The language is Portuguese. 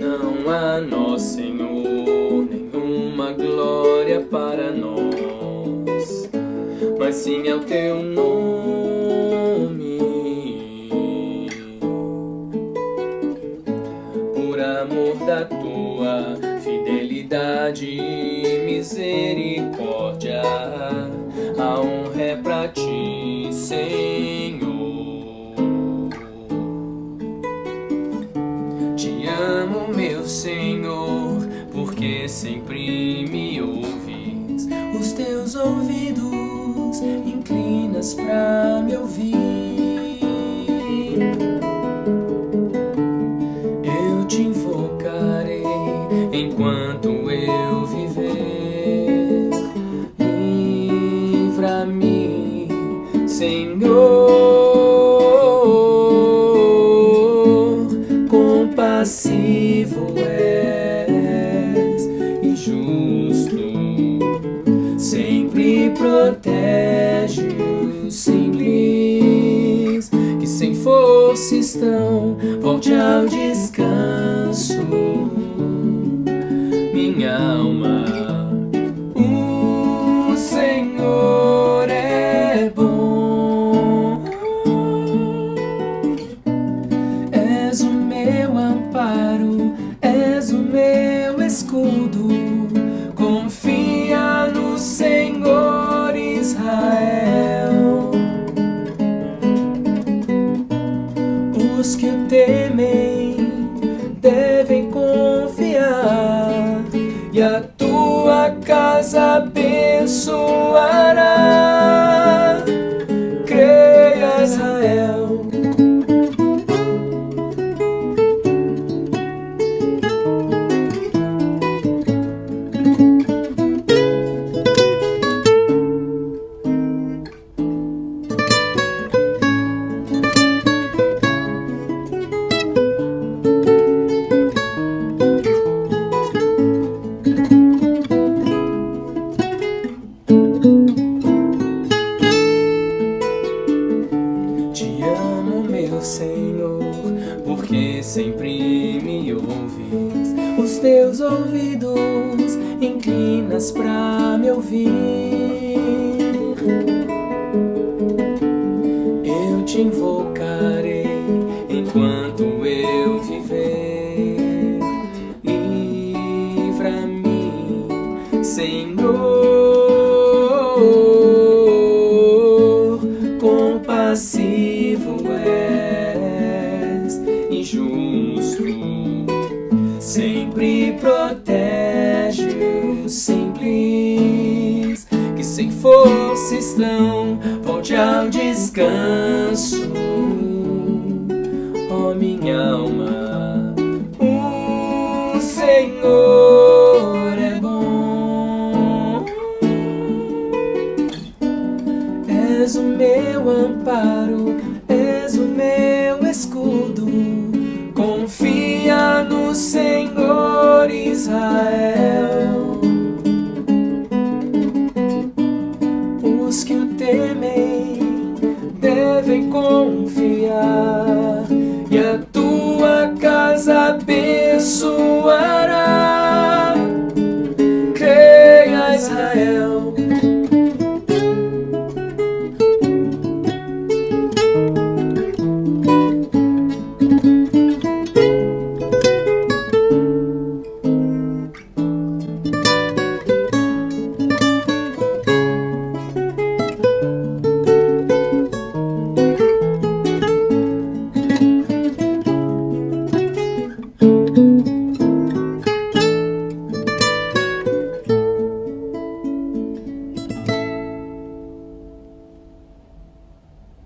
Não há Senhor, nenhuma glória para nós, mas sim é o teu nome. Misericórdia, a honra é pra ti, Senhor. Te amo, meu Senhor, porque sempre me ouves. Os teus ouvidos inclinas pra me ouvir. Senhor. Compassivo és e justo, sempre protege os simples que sem força estão. Volte ao descanso, minha alma. Abençoará. Sempre me ouves. Os teus ouvidos inclinas pra me ouvir. Eu te invocarei enquanto eu viver. Livra-me, Senhor. sem força estão, volte ao descanso, ó oh, minha alma. O Senhor é bom, és o meu amparo, és o meu escudo, confia no Senhor Israel. confiar e a tua casa abençoará. Creia, Israel.